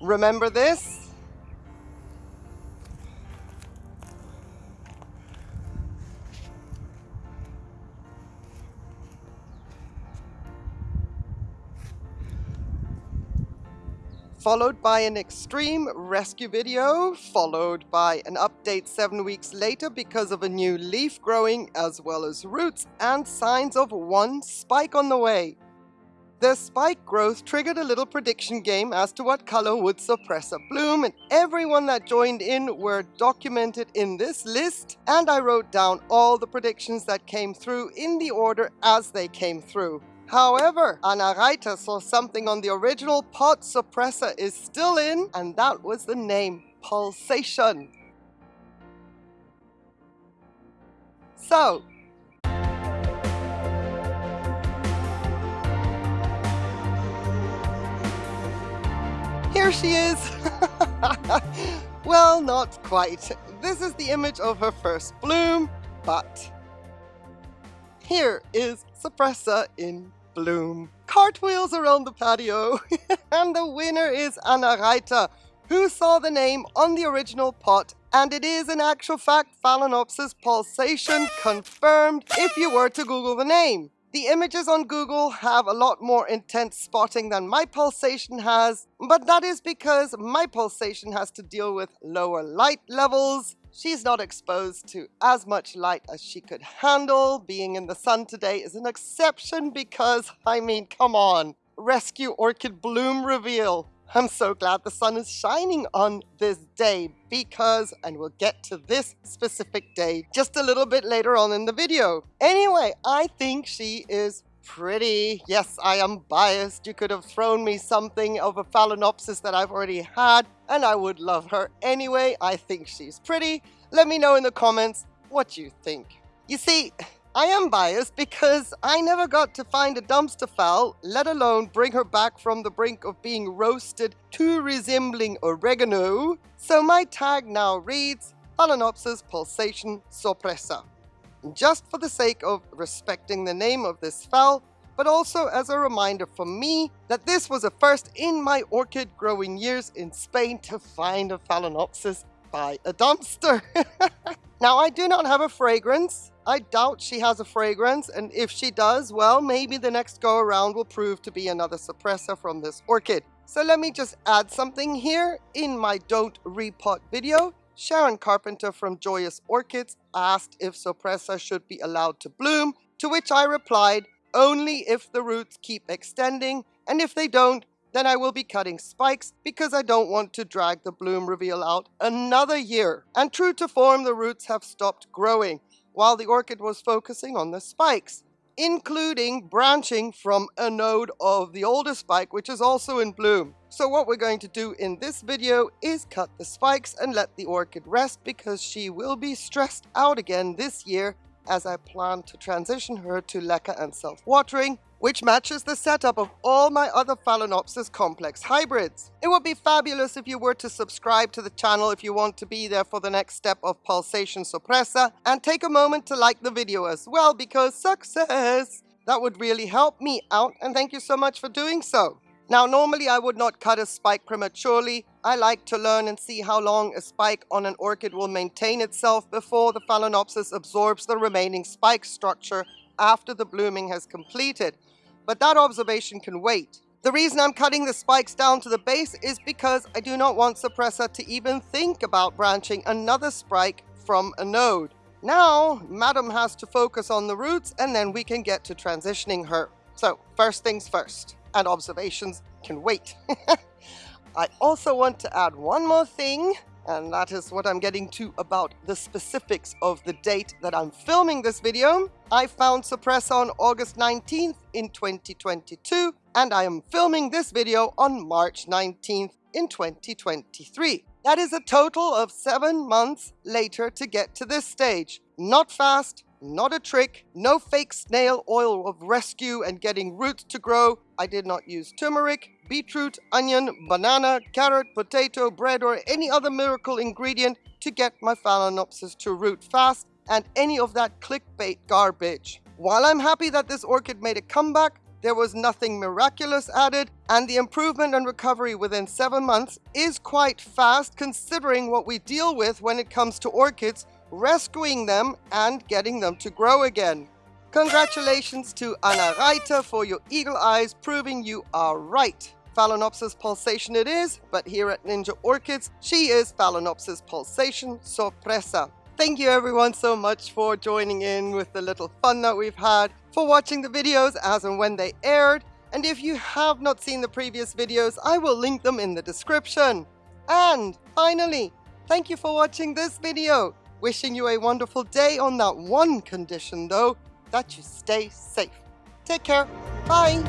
Remember this? followed by an extreme rescue video, followed by an update seven weeks later because of a new leaf growing, as well as roots and signs of one spike on the way. The spike growth triggered a little prediction game as to what color would Sorpresa bloom and everyone that joined in were documented in this list and I wrote down all the predictions that came through in the order as they came through. However, Anareita saw something on the original pot Sorpresa is still in, and that was the name, Pulsation. So, here she is. well, not quite. This is the image of her first bloom, but here is Sorpresa in bloom. Cartwheels around the patio. and the winner is Anareita, who saw the name on the original pot and it is in actual fact Phalaenopsis pulsation confirmed if you were to Google the name. The images on Google have a lot more intense spotting than my pulsation has, but that is because my pulsation has to deal with lower light levels, She's not exposed to as much light as she could handle. Being in the sun today is an exception because, I mean, come on. Rescue Orchid Bloom reveal. I'm so glad the sun is shining on this day because, and we'll get to this specific day just a little bit later on in the video. Anyway, I think she is pretty. Yes, I am biased. You could have thrown me something of a Phalaenopsis that I've already had, and I would love her anyway. I think she's pretty. Let me know in the comments what you think. You see, I am biased because I never got to find a dumpster fowl, let alone bring her back from the brink of being roasted to resembling oregano. So my tag now reads Phalaenopsis pulsation sorpresa just for the sake of respecting the name of this fowl, but also as a reminder for me that this was a first in my orchid growing years in Spain to find a Phalaenopsis by a dumpster. now I do not have a fragrance. I doubt she has a fragrance and if she does, well maybe the next go around will prove to be another sorpresa from this orchid. So let me just add something here in my don't repot video Sharon Carpenter from Joyous Orchids asked if Sorpresa should be allowed to bloom, to which I replied, only if the roots keep extending, and if they don't, then I will be cutting spikes because I don't want to drag the bloom reveal out another year. And true to form, the roots have stopped growing, while the orchid was focusing on the spikes including branching from a node of the older spike, which is also in bloom. So what we're going to do in this video is cut the spikes and let the orchid rest because she will be stressed out again this year as I plan to transition her to leca and self-watering which matches the setup of all my other Phalaenopsis complex hybrids. It would be fabulous if you were to subscribe to the channel if you want to be there for the next step of Pulsation Sorpresa, and take a moment to like the video as well because success! That would really help me out, and thank you so much for doing so. Now, normally I would not cut a spike prematurely. I like to learn and see how long a spike on an orchid will maintain itself before the Phalaenopsis absorbs the remaining spike structure after the blooming has completed, but that observation can wait. The reason I'm cutting the spikes down to the base is because I do not want Sorpresa to even think about branching another spike from a node. Now, Madam has to focus on the roots and then we can get to transitioning her. So, first things first, and observations can wait. I also want to add one more thing and that is what I'm getting to about the specifics of the date that I'm filming this video. I found Sorpresa on August 19th in 2022, and I am filming this video on March 19th in 2023. That is a total of seven months later to get to this stage. Not fast, not a trick, no fake snail oil of rescue and getting roots to grow. I did not use turmeric, beetroot, onion, banana, carrot, potato, bread or any other miracle ingredient to get my Phalaenopsis to root fast and any of that clickbait garbage. While I'm happy that this orchid made a comeback, there was nothing miraculous added, and the improvement and recovery within 7 months is quite fast considering what we deal with when it comes to orchids, rescuing them and getting them to grow again. Congratulations to Anna Reiter for your eagle eyes proving you are right. Phalaenopsis pulsation it is, but here at Ninja Orchids, she is Phalaenopsis pulsation sorpresa. Thank you everyone so much for joining in with the little fun that we've had, for watching the videos as and when they aired, and if you have not seen the previous videos, I will link them in the description. And finally, thank you for watching this video. Wishing you a wonderful day on that one condition though, that you stay safe. Take care. Bye.